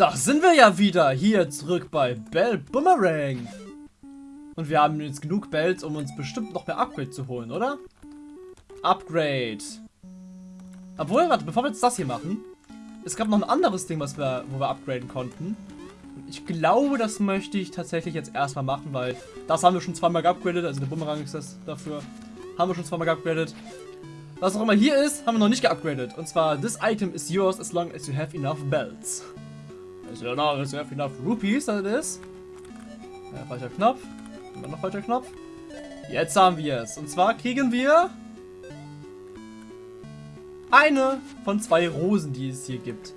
Da sind wir ja wieder hier zurück bei Bell Boomerang. Und wir haben jetzt genug Bells, um uns bestimmt noch mehr Upgrade zu holen, oder? Upgrade. Obwohl, warte, bevor wir jetzt das hier machen, es gab noch ein anderes Ding, was wir, wo wir upgraden konnten. Ich glaube, das möchte ich tatsächlich jetzt erstmal machen, weil das haben wir schon zweimal geupgradet, also der Bumerang ist das dafür. Haben wir schon zweimal geupgradet. Was auch immer hier ist, haben wir noch nicht geupgradet. Und zwar, this item is yours as long as you have enough bells. Long as you have enough rupees, that is. Ja, falscher Knopf. Immer noch falscher Knopf. Jetzt haben wir es. Und zwar kriegen wir eine von zwei Rosen, die es hier gibt.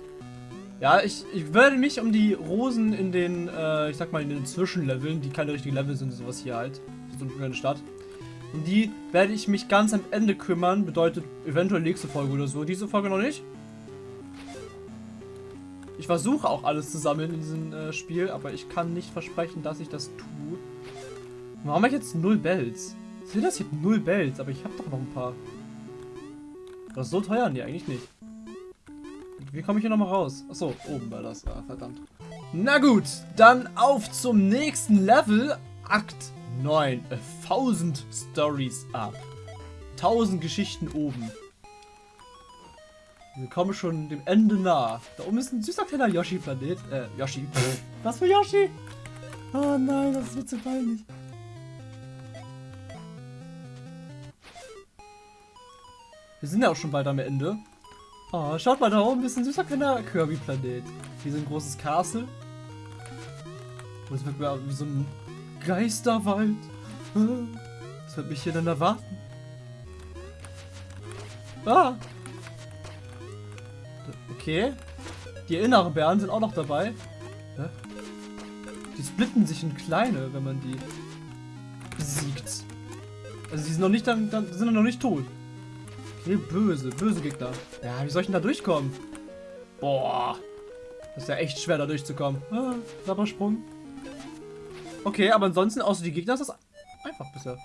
Ja, ich, ich werde mich um die Rosen in den, äh, ich sag mal, in den Zwischenleveln, die keine richtigen Level sind, sowas hier halt. So eine kleine Stadt. Um die werde ich mich ganz am Ende kümmern. Bedeutet eventuell nächste Folge oder so. Diese Folge noch nicht. Ich versuche auch alles zu sammeln in diesem äh, Spiel, aber ich kann nicht versprechen, dass ich das tue. Warum habe ich jetzt null Bells? Will das hier null Bells, aber ich habe doch noch ein paar. Das ist so teuer? Nee, eigentlich nicht. Wie komme ich hier nochmal raus? Achso, oben war das. Ah, verdammt. Na gut, dann auf zum nächsten Level. Akt 9. 1000 Stories up. 1000 Geschichten oben. Wir kommen schon dem Ende nah. Da oben ist ein süßer kleiner Yoshi-Planet. Äh, Yoshi. Was für Yoshi? Oh nein, das ist mir zu peinlich. Wir sind ja auch schon bald am Ende. Oh, schaut mal da oben, ist ein süßer kleiner Kirby-Planet. Hier ist ein großes Castle. Und es wird mir wie so ein Geisterwald. Was wird mich hier denn erwarten? Ah! Okay. Die inneren Bären sind auch noch dabei. Hä? Die splitten sich in kleine, wenn man die besiegt. Also die sind noch nicht dann, sind noch nicht tot. Okay, böse, böse Gegner. Ja, wie soll ich denn da durchkommen? Boah. Das ist ja echt schwer da durchzukommen. Ah, Sabbersprung. Okay, aber ansonsten, außer die Gegner, ist das einfach bisher.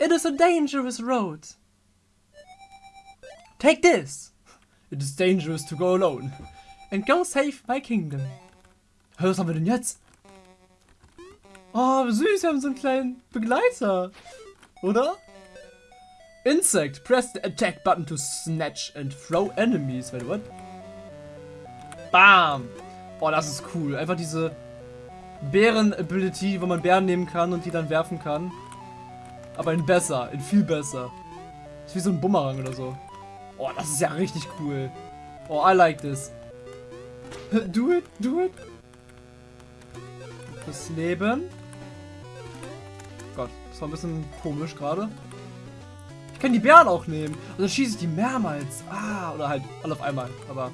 It is a dangerous road. Take this. It is dangerous to go alone. And go save my kingdom. Hör, was haben wir denn jetzt? Oh, süß, wir haben so einen kleinen Begleiter. Oder? Insect. Press the attack button to snatch and throw enemies. Wait, what? Bam. Boah, das ist cool. Einfach diese Bären-Ability, wo man Bären nehmen kann und die dann werfen kann. Aber in besser, in viel besser. ist wie so ein Bumerang oder so. Oh, das ist ja richtig cool. Oh, I like this. Do it, do it. Das Leben. Gott, das war ein bisschen komisch gerade. Ich kann die Bären auch nehmen. Und dann schieße ich die mehrmals. Ah, oder halt alle auf einmal. Aber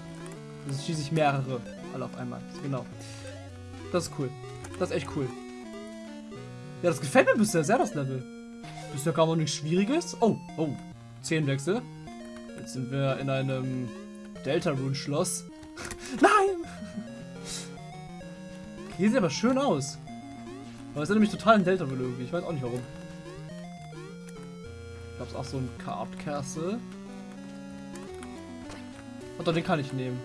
dann schieße ich mehrere alle auf einmal. Genau. Das ist cool. Das ist echt cool. Ja, das gefällt mir bisher sehr, das Level. Bisher kam auch nichts Schwieriges. Oh, oh. Zehnwechsel. Jetzt sind wir in einem Deltarune-Schloss. Nein! Hier sieht aber schön aus. Aber es ist nämlich total ein Deltarune irgendwie. Ich weiß auch nicht warum. Ist auch so ein Card Castle. Und doch, den kann ich nehmen.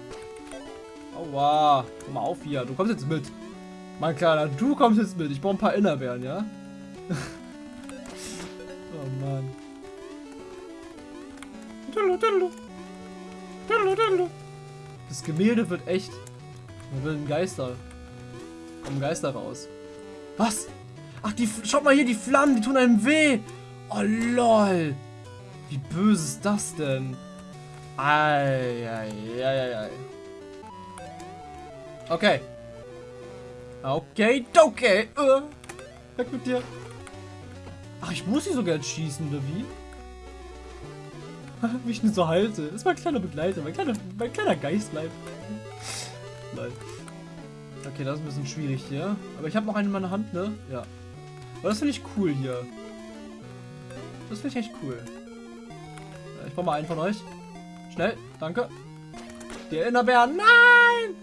Aua. Komm mal auf hier. Du kommst jetzt mit. Mein Kleiner, du kommst jetzt mit. Ich brauche ein paar Innerbären, ja? oh Mann. Das Gemälde wird echt. Da will ein Geister. Kommen Geister raus. Was? Ach, die. Schaut mal hier, die Flammen, die tun einem weh. Oh lol. Wie böse ist das denn? Eieieiei. Okay. Okay, okay. Uh, weg mit dir. Ach, ich muss sie sogar jetzt schießen, oder wie? Wie ich ihn so halte. Das ist mein kleiner Begleiter, mein kleiner, mein kleiner Geist bleibt. Nein. Okay, das ist ein bisschen schwierig hier. Aber ich habe noch einen in meiner Hand, ne? Ja. Aber das finde ich cool hier. Das finde ich echt cool. Ich brauche mal einen von euch. Schnell, danke. Die Erinnerbären. Nein!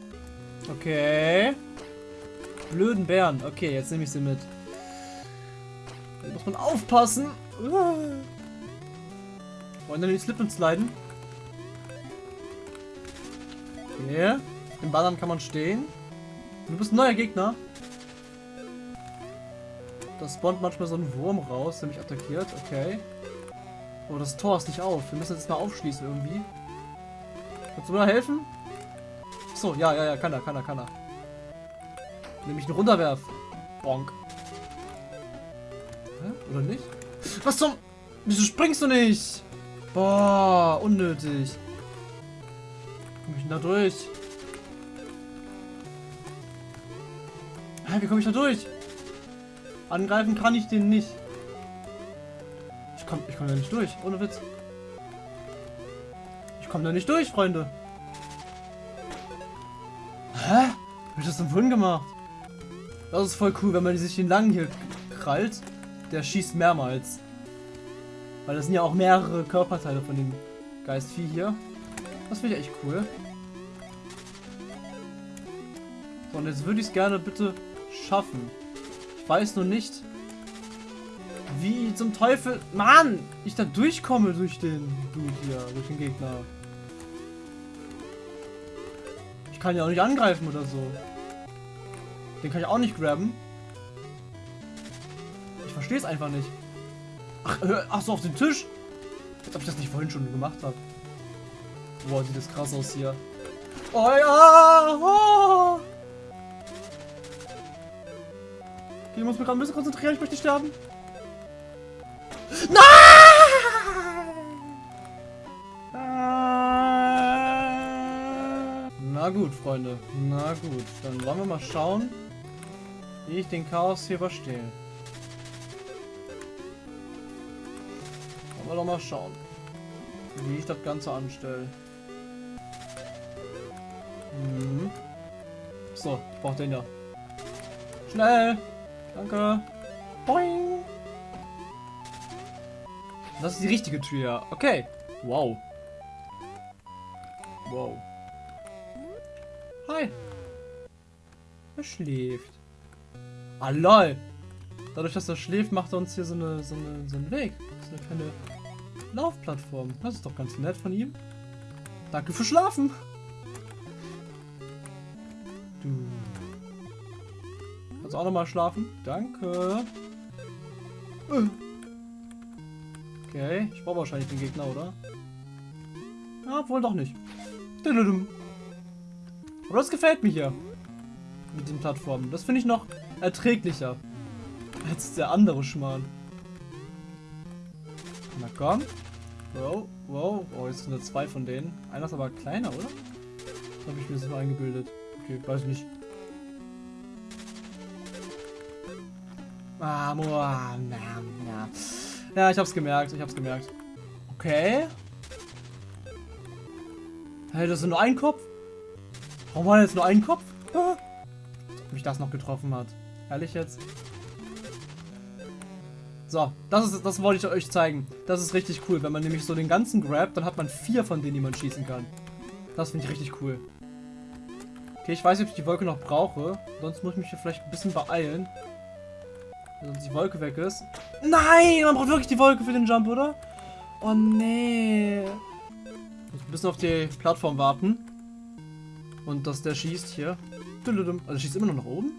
Okay. Blöden Bären. Okay, jetzt nehme ich sie mit. Da muss man aufpassen. Wollen wir nicht slippen sliden? Okay. Im Ballern kann man stehen. Du bist ein neuer Gegner. Da spawnt manchmal so ein Wurm raus, der mich attackiert. Okay. Oh, das Tor ist nicht auf. Wir müssen jetzt mal aufschließen irgendwie. Kannst du mir helfen? So, ja, ja, ja, kann er, kann er, kann er. Nämlich einen runterwerf. Bonk. Hä? Oder nicht? Was zum... Wieso springst du nicht? Boah, unnötig. Komm ich denn da durch? Hä, wie komme ich da durch? Angreifen kann ich den nicht. Ich komme ich komm da nicht durch, ohne Witz. Ich komme da nicht durch, Freunde. Hä? Wie ich das denn vorhin gemacht? Das ist voll cool, wenn man sich den langen hier krallt. Der schießt mehrmals. Weil das sind ja auch mehrere Körperteile von dem Geistvieh hier. Das finde ich echt cool. So, und jetzt würde ich es gerne bitte schaffen. Ich weiß nur nicht, wie zum Teufel... Mann! Ich da durchkomme durch den Dude hier, durch den Gegner. Ich kann ja auch nicht angreifen oder so. Den kann ich auch nicht grabben. Ich verstehe es einfach nicht. Ach, ach so, auf den Tisch? Als ob ich das nicht vorhin schon gemacht habe. Boah, sieht das krass aus hier. Oh ja! Oh. Okay, ich muss mich gerade ein bisschen konzentrieren, ich möchte nicht sterben. Nein! Na gut, Freunde. Na gut. Dann wollen wir mal schauen, wie ich den Chaos hier überstehe. Wir doch mal schauen, wie ich das Ganze anstelle. Mhm. So, ich brauche den ja. Schnell! Danke! Boing! Das ist die richtige Tür. Okay. Wow. Wow. Hi. Er schläft. Ah, lol. Dadurch, dass er schläft, macht er uns hier so, eine, so, eine, so einen Weg. Ist eine kleine Laufplattform. Das ist doch ganz nett von ihm. Danke für Schlafen. Du. Kannst auch nochmal schlafen? Danke. Okay, ich brauche wahrscheinlich den Gegner, oder? Ja, wohl doch nicht. Aber das gefällt mir hier. Mit den Plattformen. Das finde ich noch erträglicher. Als der andere Schmarrn. Na komm. Wow, wow. Oh, jetzt sind da zwei von denen. Einer ist aber kleiner, oder? Habe ich mir so eingebildet. Okay, weiß ich nicht. Ah, na, na. Ja, ich hab's gemerkt, ich hab's gemerkt. Okay. Hey, das ist nur ein Kopf? Warum war jetzt nur ein Kopf? Ah. Ob mich das noch getroffen hat. Ehrlich jetzt? So, das ist das wollte ich euch zeigen. Das ist richtig cool. Wenn man nämlich so den ganzen grabt, dann hat man vier von denen, die man schießen kann. Das finde ich richtig cool. Okay, ich weiß nicht, ob ich die Wolke noch brauche. Sonst muss ich mich hier vielleicht ein bisschen beeilen. Sonst die Wolke weg ist. Nein, man braucht wirklich die Wolke für den Jump, oder? Oh, nee. Muss ein bisschen auf die Plattform warten. Und dass der schießt hier. Also schießt immer noch nach oben?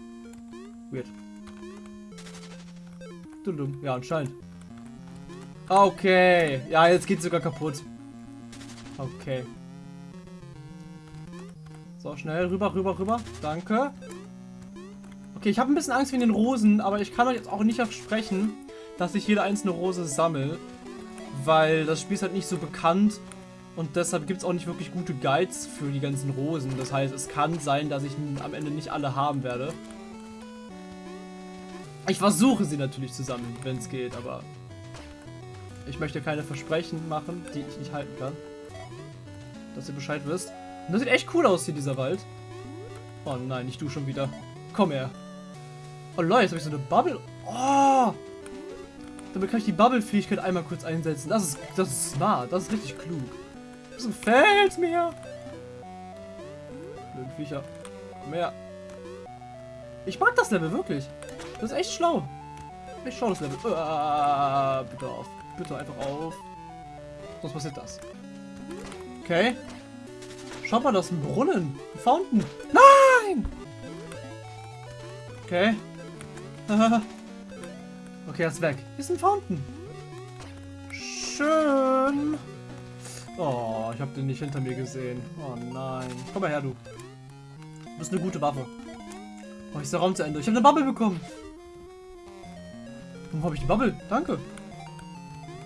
Weird. Ja, anscheinend. Okay. Ja, jetzt geht sogar kaputt. Okay. So, schnell rüber, rüber, rüber. Danke. Okay, ich habe ein bisschen Angst wegen den Rosen, aber ich kann euch jetzt auch nicht versprechen, dass ich jede einzelne Rose sammle. Weil das Spiel ist halt nicht so bekannt und deshalb gibt es auch nicht wirklich gute Guides für die ganzen Rosen. Das heißt, es kann sein, dass ich am Ende nicht alle haben werde. Ich versuche sie natürlich zu sammeln, wenn es geht, aber ich möchte keine Versprechen machen, die ich nicht halten kann. Dass ihr Bescheid wisst. Und das sieht echt cool aus hier, dieser Wald. Oh nein, nicht du schon wieder. Komm her. Oh Leute, jetzt habe ich so eine Bubble. Oh! Damit kann ich die Bubble-Fähigkeit einmal kurz einsetzen. Das ist, das ist smart. Das ist richtig klug. Das gefällt mir. Blöden Viecher. Mehr. Ich mag das Level wirklich. Das ist echt schlau. Echt schlau das Level. Uh, bitte auf. Bitte einfach auf. Sonst passiert das. Okay. Schaut mal, das ist ein Brunnen. Ein Fountain. Nein! Okay. okay, er ist weg. Hier ist ein Fountain. Schön. Oh, ich habe den nicht hinter mir gesehen. Oh nein. Komm mal her, du. Du bist eine gute Waffe. Oh, ist der Raum zu Ende. Ich habe eine Bubble bekommen. Warum habe ich die Bubble? Danke.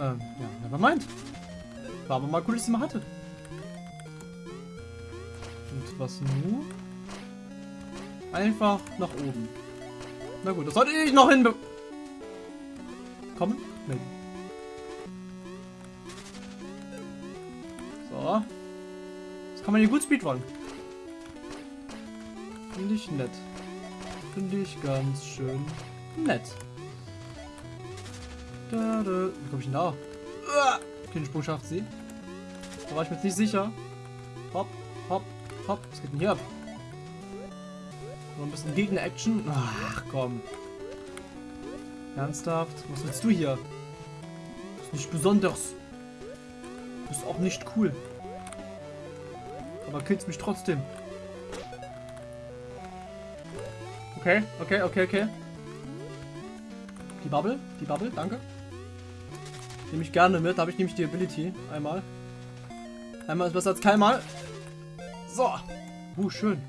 Ähm, ja, never mind. War aber mal cool, dass ich sie mal hatte. Und was nun? Einfach nach oben. Na gut, das sollte ich noch hinbe... Kommen? Nee. So. Das kann man hier gut speedrun. Finde ich nett. Finde ich ganz schön nett. Da, da. Wie komme ich denn da? Den Sprung schafft sie. Da war ich mir jetzt nicht sicher. Hopp, hopp, hopp. Was geht denn hier ab? Noch ein bisschen Gegner-Action. Ach komm. Ernsthaft? Was willst du hier? Das ist nicht besonders. Das ist auch nicht cool. Aber killst mich trotzdem. Okay, okay, okay, okay. Die Bubble, die Bubble, danke. Nehme ich gerne mit, da habe ich nämlich die Ability. Einmal. Einmal ist besser als keinmal. So. Uh, schön.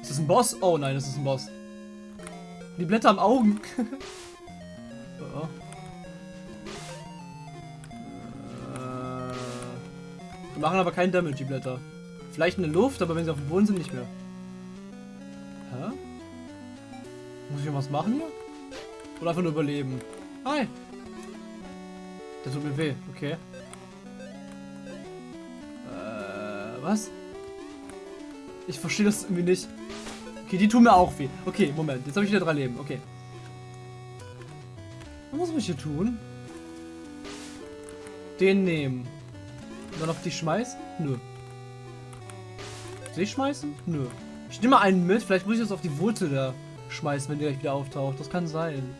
Ist das ein Boss? Oh nein, das ist ein Boss. Die Blätter am Augen. oh, die machen aber keinen Damage, die Blätter. Vielleicht in der Luft, aber wenn sie auf dem Boden sind, nicht mehr. Hä? Muss ich was machen hier? Oder einfach nur überleben? Hi! Der tut mir weh, okay. Äh, was? Ich verstehe das irgendwie nicht. Okay, die tun mir auch weh. Okay, Moment. Jetzt habe ich wieder drei Leben. Okay. Was muss ich hier tun? Den nehmen. Und dann auf die schmeißen? Nö. Sie schmeißen? Nö. Ich nehme mal einen mit. Vielleicht muss ich das auf die Wurzel da schmeißen, wenn der gleich wieder auftaucht. Das kann sein.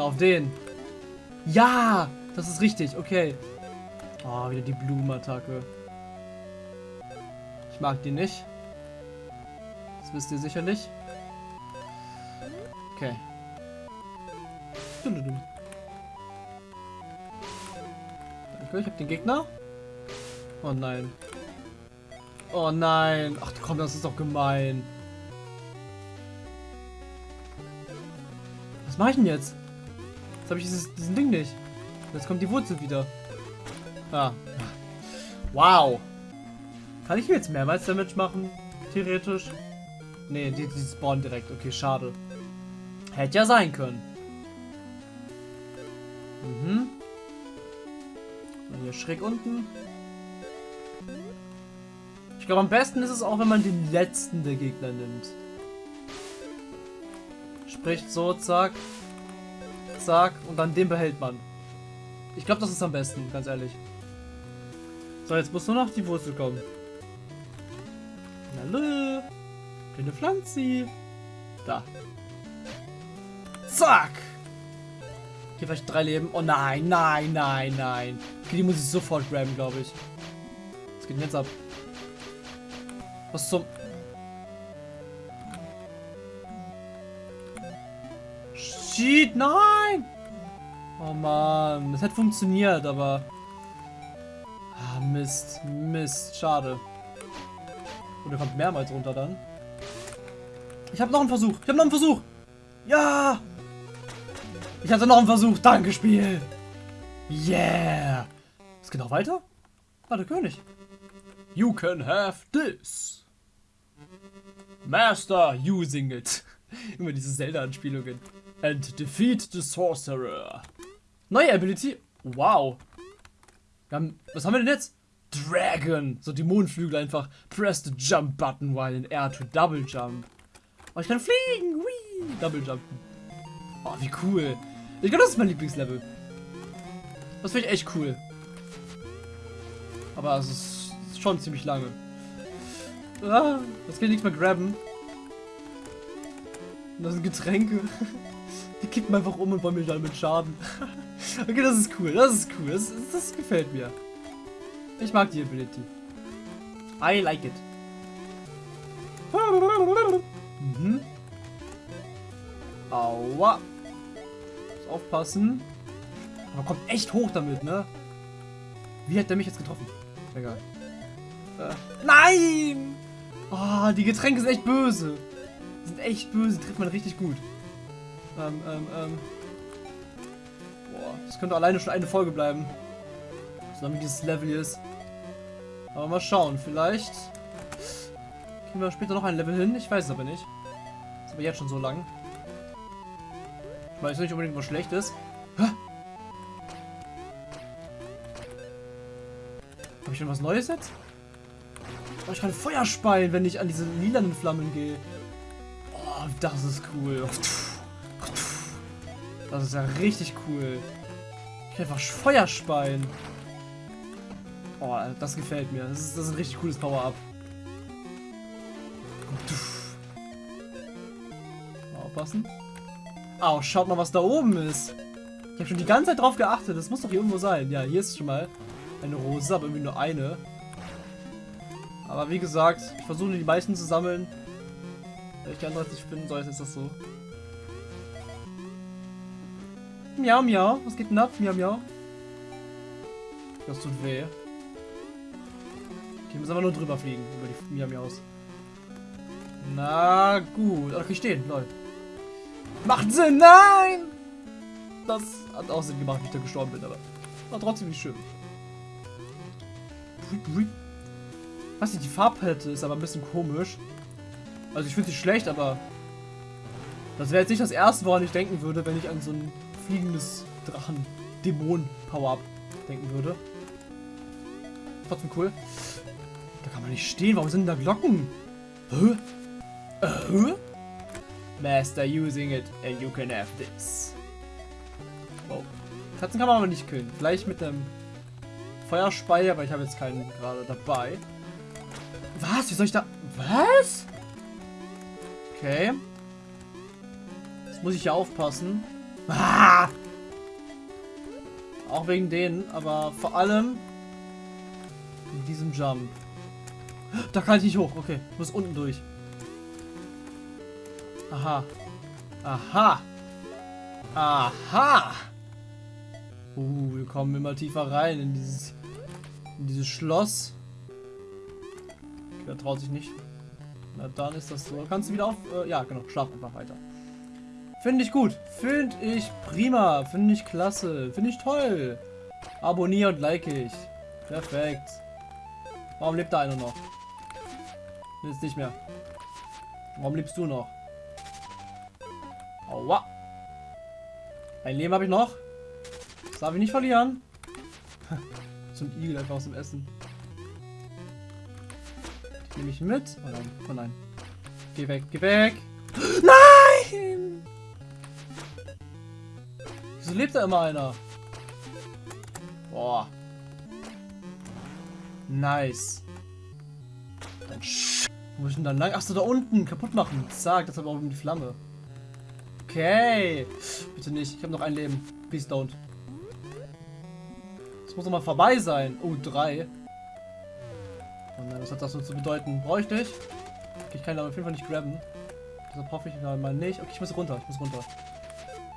Da auf den. Ja! Das ist richtig. Okay. Oh, wieder die Blumenattacke. Ich mag die nicht. Das wisst ihr sicherlich. Okay. Danke, ich hab den Gegner. Oh nein. Oh nein. Ach komm, das ist doch gemein. Was mache ich denn jetzt? Jetzt habe ich dieses, diesen Ding nicht. Jetzt kommt die Wurzel wieder. Ah. Wow. Kann ich jetzt mehrmals Damage machen? Theoretisch? Ne, die, die spawnen direkt. Okay, schade. Hätte ja sein können. Mhm. Und hier schräg unten. Ich glaube, am besten ist es auch, wenn man den letzten der Gegner nimmt. Sprich so, zack. Zack. Und dann den behält man. Ich glaube, das ist am besten, ganz ehrlich. So, jetzt muss nur noch die Wurzel kommen. Hallo. Kleine Pflanze. Da. Zack. Hier vielleicht drei Leben. Oh nein, nein, nein, nein. Okay, die muss ich sofort graben, glaube ich. Was geht denn jetzt ab? Was zum... Shit, nein! Oh man, das hätte funktioniert, aber... Ah, Mist, Mist, schade. Und er kommt mehrmals runter dann. Ich habe noch einen Versuch. Ich habe noch einen Versuch. Ja! Ich hatte noch einen Versuch. Danke, Spiel. Yeah. Es geht noch weiter? Ah, der König. You can have this. Master using it. Immer diese Zelda-Anspielungen. And defeat the sorcerer. Neue Ability. Wow. Haben, was haben wir denn jetzt? Dragon. So die Mondflügel einfach. Press the jump button while in air to double jump. Oh, ich kann fliegen. Whee. Double jumpen. Oh, wie cool. Ich glaube, das ist mein Lieblingslevel. Das finde ich echt cool. Aber es ist schon ziemlich lange. Ah, jetzt kann ich nichts mehr graben. Das sind Getränke. Die kippen einfach um und wollen mir damit schaden. okay, das ist cool. Das ist cool. Das, das gefällt mir. Ich mag die Ability. I like it. Mhm. Aua. Muss aufpassen. Aber kommt echt hoch damit, ne? Wie hat der mich jetzt getroffen? Egal. Äh, nein! Oh, die Getränke sind echt böse. Die sind echt böse, die trifft man richtig gut. Ähm, ähm, ähm. Boah, das könnte alleine schon eine Folge bleiben. Solange dieses Level hier ist. Aber mal schauen, vielleicht kriegen wir später noch ein Level hin. Ich weiß es aber nicht. Ist aber jetzt schon so lang. Ich weiß nicht unbedingt was schlecht ist. Habe ich schon was Neues jetzt? Oh, ich kann Feuer speien, wenn ich an diese lilanen Flammen gehe. Oh, das ist cool. Das ist ja richtig cool. Ich kann einfach Feuer speien. Oh, das gefällt mir. Das ist, das ist ein richtig cooles Power-Up. Aufpassen. Au, schaut mal, was da oben ist. Ich habe schon die ganze Zeit drauf geachtet. Das muss doch hier irgendwo sein. Ja, hier ist schon mal eine Rose, aber irgendwie nur eine. Aber wie gesagt, ich versuche die meisten zu sammeln. Wenn ich die andere nicht finden soll, ist das so. Miau, miau. Was geht denn ab? Miau, miau. Das tut weh. Okay, müssen aber nur drüber fliegen, über die Miau, miaus. Na gut. Okay, stehen, Leute. Macht Sinn, nein! Das hat auch Sinn gemacht, wie ich da gestorben bin, aber war trotzdem nicht schön. Was die Farbpalette ist aber ein bisschen komisch. Also ich finde sie schlecht, aber das wäre jetzt nicht das erste, woran ich denken würde, wenn ich an so ein fliegendes Drachen-Dämon-Power-Up denken würde. Trotzdem cool. Da kann man nicht stehen. Warum sind da Glocken? Hä? Äh, hä? Master using it and you can have this. Wow. Katzen kann man aber nicht killen. Vielleicht mit einem Feuerspeier, aber ich habe jetzt keinen gerade dabei. Was? Wie soll ich da... Was? Okay. Jetzt muss ich ja aufpassen. Ah! Auch wegen denen, aber vor allem in diesem Jump. Da kann ich nicht hoch. Okay, muss unten durch. Aha. Aha. Aha. Uh, wir kommen immer tiefer rein in dieses, in dieses Schloss. Der traut sich nicht. Na dann ist das so. Kannst du wieder auf... Äh, ja, genau. Schlaf einfach weiter. Finde ich gut. Finde ich prima. Finde ich klasse. Finde ich toll. Abonniere und like ich. Perfekt. Warum lebt da einer noch? Jetzt nicht mehr. Warum lebst du noch? Aua. Ein Leben habe ich noch. Das darf ich nicht verlieren. ein Igel einfach aus dem Essen. Nehme ich mit. Oh nein, oh nein. Geh weg, geh weg. Nein! Wieso lebt da immer einer? Boah. Nice. Dann Wo ist denn dann lang? Achso, da unten. Kaputt machen. Zack, das hat auch um die Flamme. Okay. Bitte nicht. Ich habe noch ein Leben. Please don't. Das muss doch mal vorbei sein. Oh, drei. Oh nein, was hat das so zu bedeuten? Brauche ich nicht. Okay, ich kann ihn auf jeden Fall nicht grabben. Deshalb hoffe ich mal nicht. Okay, ich muss runter. Ich muss runter.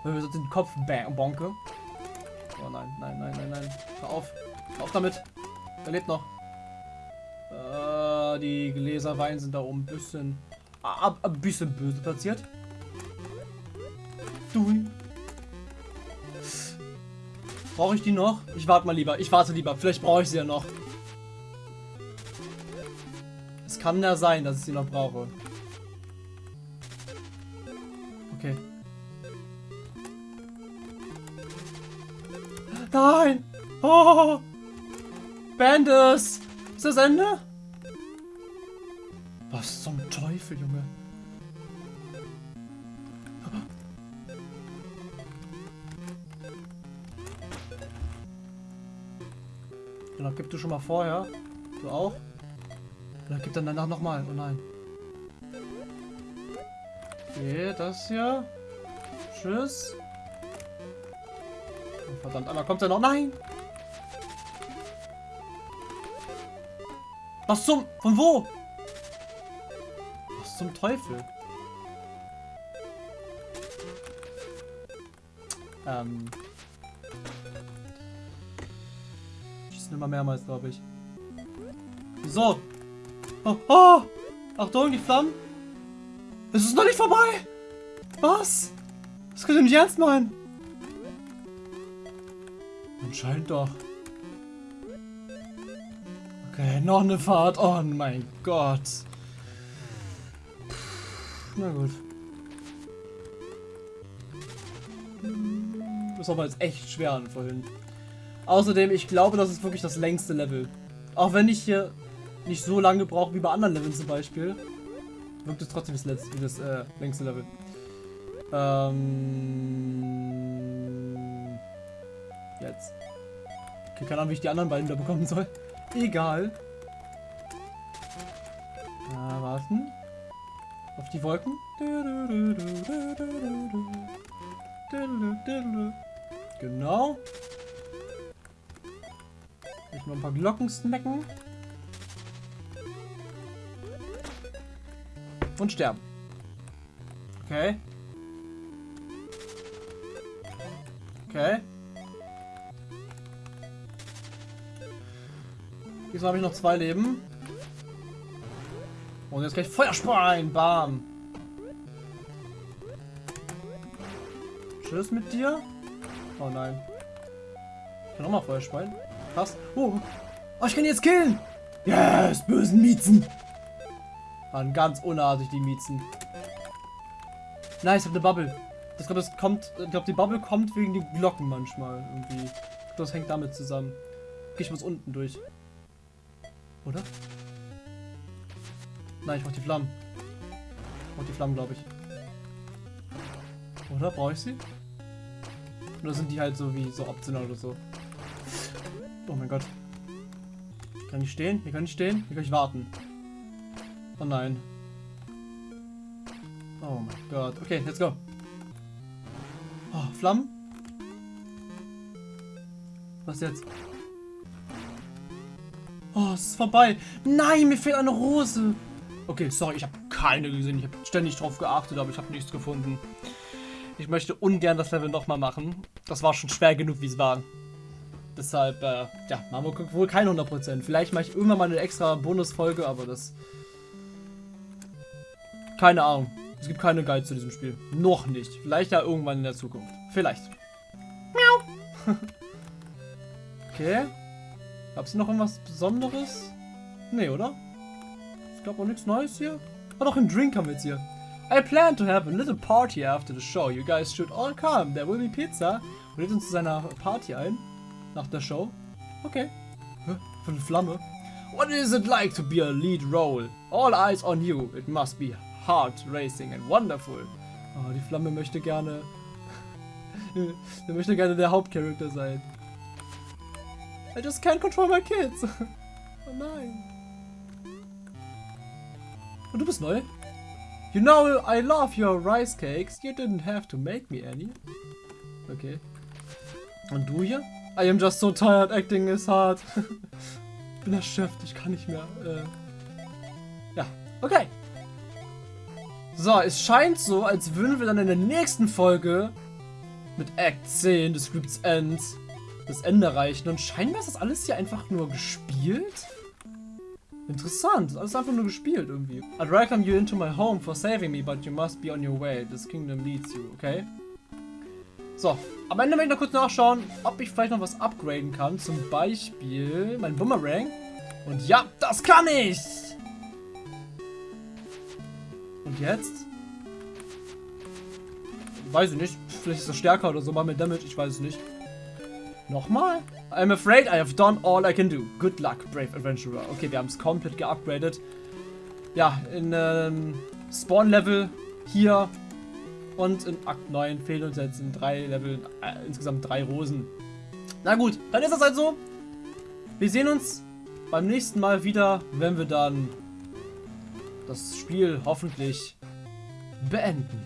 Wenn wir so den Kopf bonke. Oh nein, nein, nein, nein, nein. Hör auf. Hör auf damit. Er lebt noch. Äh, die Gläser Wein sind da oben ein bisschen... Ein bisschen böse platziert. Du. Brauche ich die noch? Ich warte mal lieber. Ich warte lieber. Vielleicht brauche ich sie ja noch. Es kann ja sein, dass ich sie noch brauche. Okay. Nein! Oh! Bandus! Ist das Ende? Was zum Teufel, Junge? Genau, gib du schon mal vorher. Du auch? Oder gib dann danach nochmal. Oh nein. Okay, das hier. Tschüss. Verdammt, einmal kommt er noch. Nein! Was zum? Von wo? Was Was zum Teufel? Ähm. Schießen immer mehrmals, glaube ich. So. Oh, oh! Achtung, die Flammen. Es ist noch nicht vorbei! Was? Das könnt ihr nicht ernst meinen. Anscheinend doch. Okay, noch eine Fahrt. Oh mein Gott. Na gut. Das war aber jetzt echt schwer an vorhin. Außerdem, ich glaube, das ist wirklich das längste Level. Auch wenn ich hier nicht so lange brauche wie bei anderen Leveln zum Beispiel, wirkt es trotzdem das, letzte, das äh, längste Level. Ähm, keine Ahnung, wie ich die anderen beiden da bekommen soll. Egal. Na, warten. Auf die Wolken. Genau. Ich mal ein paar Glocken snacken. Und sterben. Okay. Okay. Diesmal habe ich noch zwei Leben. Und jetzt gleich Feuerspein. Bam. Tschüss mit dir. Oh nein. Ich kann auch mal Feuerspein. Krass. Oh. oh, ich kann jetzt killen. Yes, bösen Miezen. Waren ganz unartig, die Miezen. Nice, ich habe eine Bubble. Ich glaube, das kommt. Ich glaube, die Bubble kommt wegen den Glocken manchmal irgendwie. Das hängt damit zusammen. Okay, ich muss unten durch. Oder? Nein, ich mach die Flammen. Ich mach die Flammen, glaube ich. Oder? Brauche ich sie? Oder sind die halt so wie so optional oder so? Oh mein Gott. Kann ich stehen? Hier kann ich stehen? Hier kann ich warten. Oh nein. Oh mein Gott. Okay, let's go. Oh, Flammen? Was jetzt? Oh, es ist vorbei. Nein, mir fehlt eine Rose. Okay, sorry, ich habe keine gesehen. Ich habe ständig drauf geachtet, aber ich habe nichts gefunden. Ich möchte ungern das Level nochmal machen. Das war schon schwer genug, wie es war. Deshalb, äh, ja, machen wir wohl keine 100%. Vielleicht mache ich irgendwann mal eine extra Bonusfolge, aber das... Keine Ahnung. Es gibt keine Guide zu diesem Spiel. Noch nicht. Vielleicht ja irgendwann in der Zukunft. Vielleicht. Miau. okay. Gab es noch irgendwas Besonderes? Nee, oder? Ich glaube auch nichts Neues hier. Oh, doch, einen Drink haben wir jetzt hier. I plan to have a little party after the show. You guys should all come. There will be pizza. Und lädt uns zu seiner Party ein. Nach der Show. Okay. Für eine Flamme. What is it like to be a lead role? All eyes on you. It must be heart racing and wonderful. Oh, die Flamme möchte gerne... der möchte gerne der Hauptcharakter sein. I just can't control my kids. oh nein. Und du bist neu? You know, I love your rice cakes. You didn't have to make me any. Okay. Und du hier? I am just so tired, acting is hard. ich bin erschöpft, ich kann nicht mehr. Äh. Ja, okay. So, es scheint so, als würden wir dann in der nächsten Folge mit Act 10 des Scripts End das Ende erreichen. Und scheinbar ist das alles hier einfach nur gespielt. Interessant, alles einfach nur gespielt irgendwie. I'd welcome you into my home for saving me, but you must be on your way. This kingdom leads you, okay? So, am Ende möchte ich noch kurz nachschauen, ob ich vielleicht noch was upgraden kann. Zum Beispiel mein Boomerang. Und ja, das kann ich! Und jetzt? Weiß ich nicht. Vielleicht ist er stärker oder so, mal mit Damage, ich weiß es nicht. Nochmal? I'm afraid I have done all I can do. Good luck, brave adventurer. Okay, wir haben es komplett geupgradet. Ja, in ähm, Spawn-Level hier und in Akt 9 fehlen uns jetzt in drei Leveln äh, insgesamt drei Rosen. Na gut, dann ist das halt so. Wir sehen uns beim nächsten Mal wieder, wenn wir dann das Spiel hoffentlich beenden.